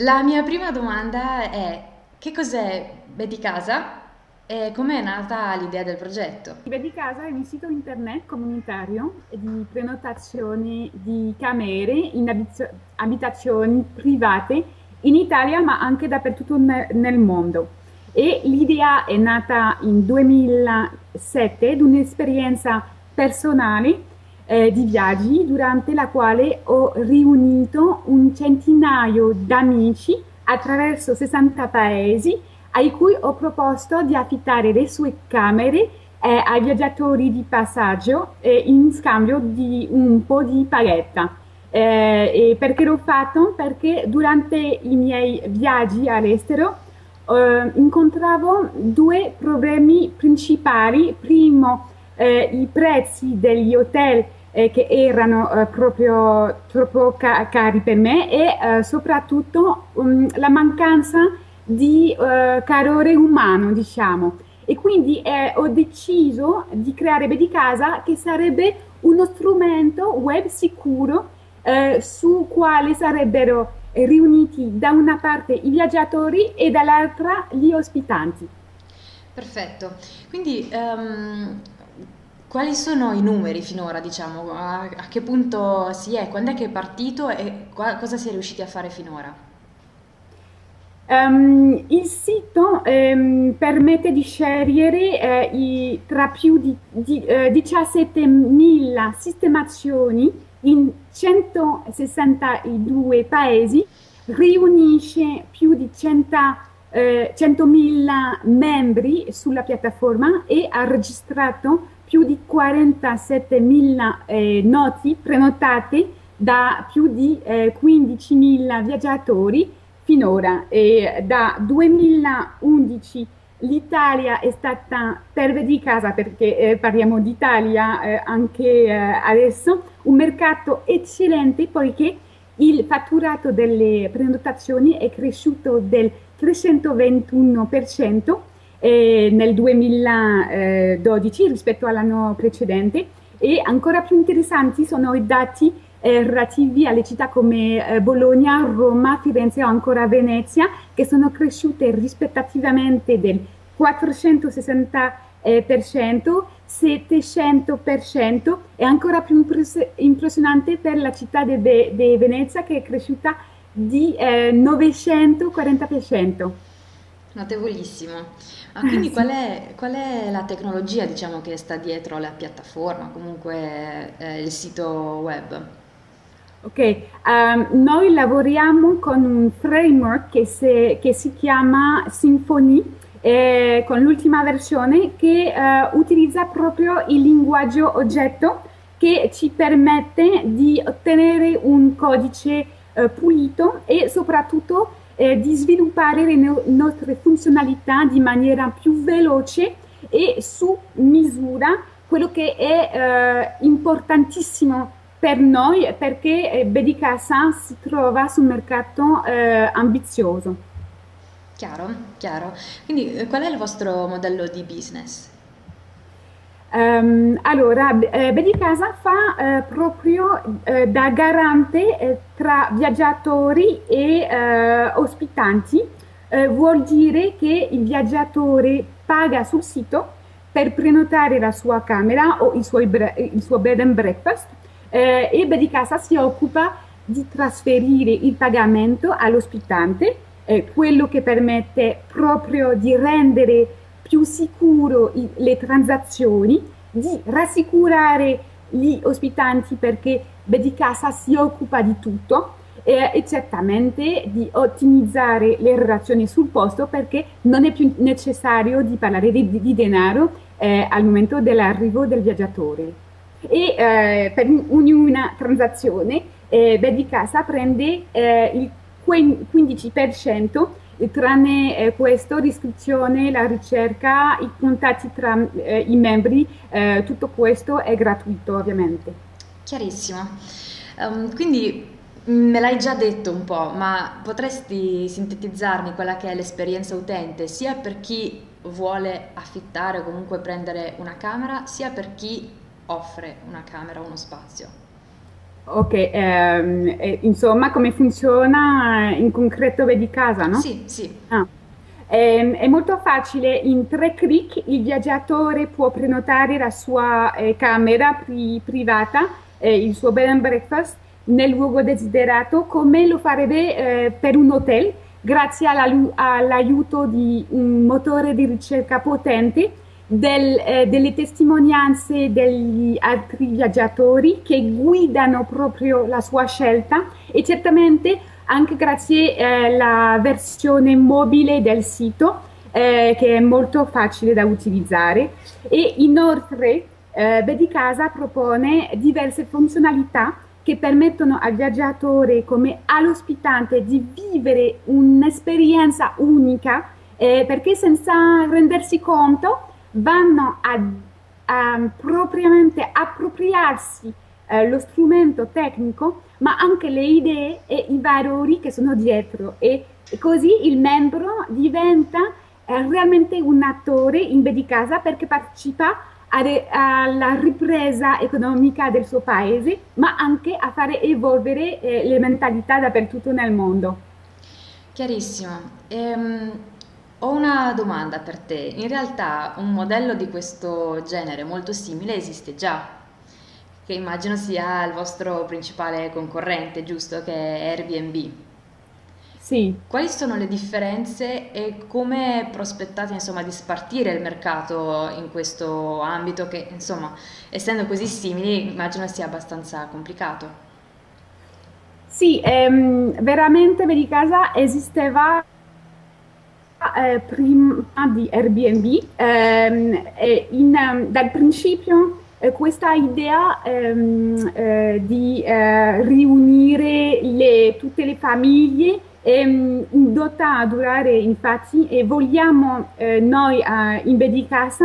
La mia prima domanda è che cos'è Betty Casa e come è nata l'idea del progetto? Vedi Casa è un sito internet comunitario di prenotazione di camere in abizio- abitazioni private in Italia ma anche dappertutto ne- nel mondo. E l'idea è nata in 2007 di un'esperienza personale eh, di viaggi durante la quale ho riunito un centinaio d'amici attraverso 60 paesi ai cui ho proposto di affittare le sue camere eh, ai viaggiatori di passaggio eh, in scambio di un po' di paghetta. Eh, perché l'ho fatto? Perché durante i miei viaggi all'estero eh, incontravo due problemi principali. Primo, eh, i prezzi degli hotel eh, che erano eh, proprio troppo ca- cari per me e eh, soprattutto um, la mancanza di eh, calore umano, diciamo. E quindi ho deciso di creare Bedi Casa che sarebbe uno strumento web sicuro su quale sarebbero riuniti da una parte i viaggiatori e dall'altra gli ospitanti. Perfetto. Quindi, ehm, quali sono i numeri finora, diciamo? A, a che punto si è? Quando è che è partito e qua- cosa si è riusciti a fare finora? Ehm, il sito ehm, permette di scegliere eh, i- tra più di, di, eh, 17.000 sistemazioni in 162 paesi, riunisce più di 100, eh, 100.000 membri sulla piattaforma e ha registrato più di 47.000 eh, noti prenotate da più di eh, 15.000 viaggiatori finora. E da 2011 l'Italia è stata, per di casa, perché eh, parliamo d'Italia eh, anche eh, adesso, un mercato eccellente poiché il fatturato delle prenotazioni è cresciuto del 321% eh, nel 2012 rispetto all'anno precedente e ancora più interessanti sono i dati eh, relativi alle città come eh, Bologna, Roma, Firenze o ancora Venezia, che sono cresciute rispettativamente del 460%, 700% e ancora più impress- impressionante per la città di Venezia che è cresciuta di eh, 940%. Notevolissimo. Ma quindi qual è, qual è la tecnologia, diciamo, che sta dietro la piattaforma, comunque eh, il sito web? Ok, ehm, noi lavoriamo con un framework che, se- che si chiama Symfony, eh, con l'ultima versione che eh, utilizza proprio il linguaggio oggetto che ci permette di ottenere un codice eh, pulito e soprattutto eh, di sviluppare le no- nostre funzionalità di maniera più veloce e su misura, quello che è eh, importantissimo per noi perché eh, Bedicasa si trova sul mercato eh, ambizioso. Chiaro, chiaro. Quindi eh, qual è il vostro modello di business? Ehm, allora, eh, Bedicasa fa eh, proprio eh, da garante eh, tra viaggiatori e ospitanti. Vuol dire che il viaggiatore paga sul sito per prenotare la sua camera o il suo, il suo bed and breakfast eh, e Bedicasa si occupa di trasferire il pagamento all'ospitante, eh, quello che permette proprio di rendere più sicuro i- le transazioni, di rassicurare gli ospitanti perché Bedicasa si occupa di tutto eh, e certamente di ottimizzare le relazioni sul posto perché non è più necessario di parlare di, di denaro eh, al momento dell'arrivo del viaggiatore. E eh, per ognuna transazione eh, Bedicasa prende eh, il 15%, tranne eh, questo, l'iscrizione, la ricerca, i contatti tra eh, i membri, eh, tutto questo è gratuito ovviamente. Chiarissimo. Ehm, quindi mm, me l'hai già detto un po', ma potresti sintetizzarmi quella che è l'esperienza utente, sia per chi vuole affittare o comunque prendere una camera, sia per chi offre una camera o uno spazio? Ok, ehm, insomma, come funziona in concreto vedi casa, no? Sì, sì. Ah. Ehm, È, molto facile, in tre clic il viaggiatore può prenotare la sua eh, camera pri- privata, eh, il suo bed and breakfast nel luogo desiderato, come lo farebbe eh, per un hotel, grazie all'aiuto di un motore di ricerca potente, del- eh, delle testimonianze degli altri viaggiatori che guidano proprio la sua scelta e certamente anche grazie alla versione mobile del sito eh, che è molto facile da utilizzare. E inoltre eh, Bedicasa propone diverse funzionalità che permettono al viaggiatore come all'ospitante di vivere un'esperienza unica eh, perché senza rendersi conto vanno a, a propriamente appropriarsi eh, lo strumento tecnico, ma anche le idee e i valori che sono dietro e, così il membro diventa eh, realmente un attore in B di casa perché partecipa alla ripresa economica del suo paese, ma anche a fare evolvere eh, le mentalità dappertutto nel mondo. Chiarissimo. Ehm, ho una domanda per te. In realtà un modello di questo genere molto simile esiste già, che immagino sia il vostro principale concorrente, giusto? Che è Airbnb. Sì. Quali sono le differenze e come prospettate, insomma, di spartire il mercato in questo ambito che, insomma, essendo così simili, immagino sia abbastanza complicato. Sì, ehm, veramente vedi casa esisteva eh, prima di Airbnb. ehm, in, ehm, dal principio eh, questa idea ehm, eh, di eh, riunire le- tutte le famiglie è mm, indotta a durare infatti e vogliamo eh, noi eh, in Bedicasa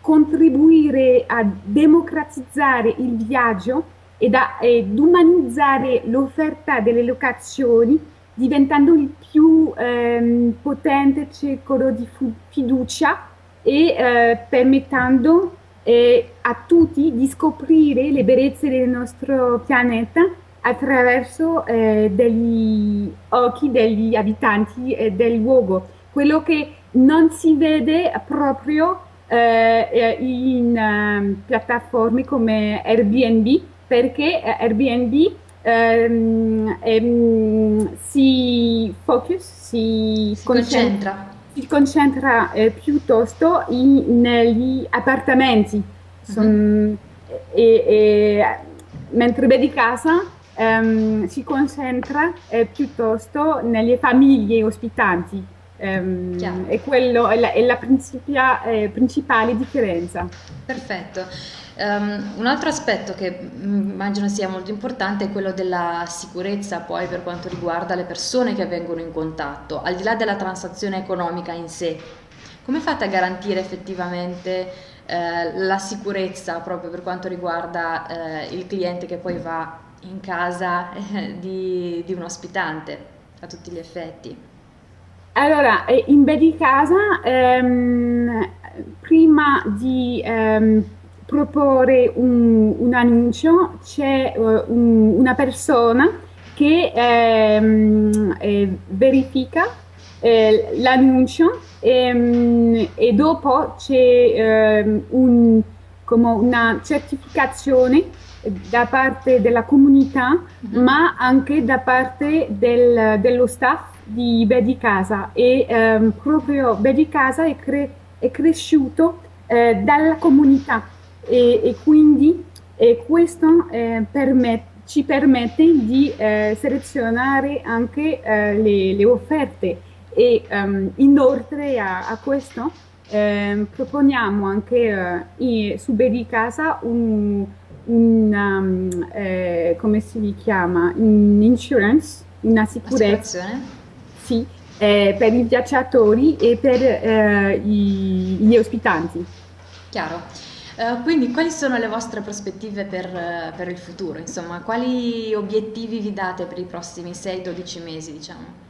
contribuire a democratizzare il viaggio ed, a- ed umanizzare l'offerta delle locazioni diventando il più ehm, potente circolo di fiducia e eh, permettendo eh, a tutti di scoprire le bellezze del nostro pianeta attraverso eh, degli occhi degli abitanti eh, del luogo. Quello che non si vede proprio eh, in eh, piattaforme come Airbnb, perché eh, Airbnb ehm, ehm, si focus, si Si concentra, concentra? si concentra eh, piuttosto in- negli appartamenti. Son- e- e- mentre Vedi Casa ehm, si concentra eh, piuttosto nelle famiglie ospitanti. Ehm, Chiaro. e quello è la, è la principia- eh, principale differenza. Perfetto. Ehm, un altro aspetto che mm, immagino sia molto importante è quello della sicurezza poi per quanto riguarda le persone che vengono in contatto, al di là della transazione economica in sé. Come fate a garantire effettivamente eh, la sicurezza proprio per quanto riguarda eh, il cliente che poi va in casa eh, di, di un ospitante a tutti gli effetti? Allora, eh, in beh di casa, ehm, prima di ehm, proporre un, un annuncio, c'è eh, un- una persona che ehm, eh, verifica eh, l'annuncio ehm, e dopo c'è ehm, un- come una certificazione da parte della comunità Mhm. ma anche da parte del- dello staff di Bedi Casa e ehm, proprio Bedi Casa è, cre- è cresciuto eh, dalla comunità e, e quindi eh, questo eh, permet- ci permette di eh, selezionare anche eh, le, le offerte e ehm, inoltre a, a questo ehm, proponiamo anche eh, su Bedi Casa un una, um, eh, come si chiama? Un insurance, una sicurezza, sì, eh, per i viaggiatori e per eh, i- gli ospitanti. Chiaro. Eh, quindi quali sono le vostre prospettive per, eh, per il futuro? Insomma, quali obiettivi vi date per i prossimi 6-12 mesi, diciamo?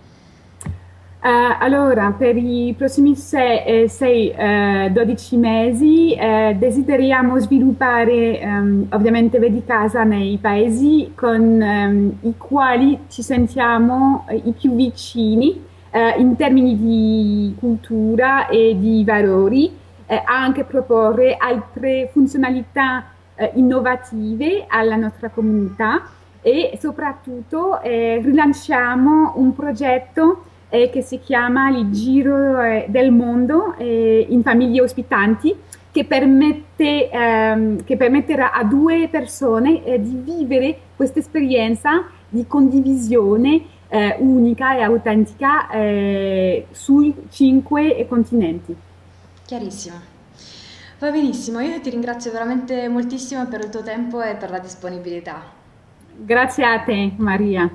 Eh, allora, per i prossimi 6-12 mesi eh, desideriamo sviluppare ehm, ovviamente Vedi Casa nei paesi con ehm, i quali ci sentiamo i più vicini in termini di cultura e di valori, eh, anche proporre altre funzionalità eh, innovative alla nostra comunità e soprattutto rilanciamo un progetto eh, che si chiama il Giro eh, del Mondo eh, in famiglie ospitanti, che, permette, ehm, che permetterà a due persone eh, di vivere questa esperienza di condivisione eh, unica e autentica eh, sui cinque continenti. Chiarissimo. Va benissimo, io ti ringrazio veramente moltissimo per il tuo tempo e per la disponibilità. Grazie a te, Maria.